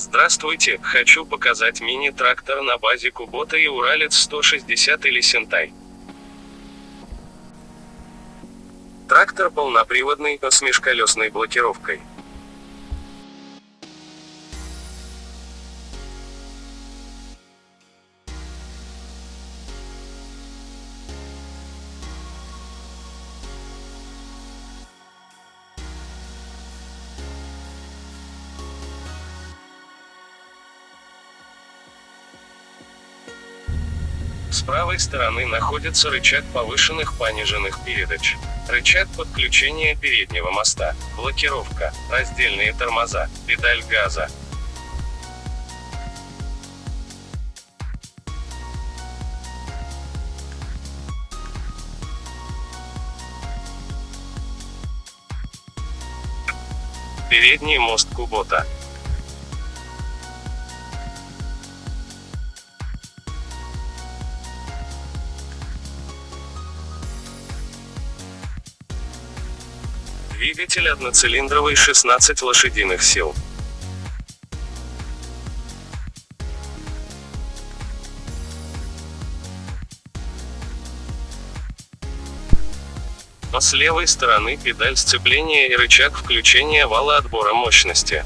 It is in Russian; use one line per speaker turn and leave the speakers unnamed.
Здравствуйте, хочу показать мини-трактор на базе Кубота и Уралец 160 или Сентай. Трактор полноприводный, с межколесной блокировкой. С правой стороны находится рычаг повышенных пониженных передач. Рычаг подключения переднего моста, блокировка, раздельные тормоза, педаль газа. Передний мост Кубота. Двигатель одноцилиндровый 16 лошадиных сил. С левой стороны педаль сцепления и рычаг включения вала отбора мощности.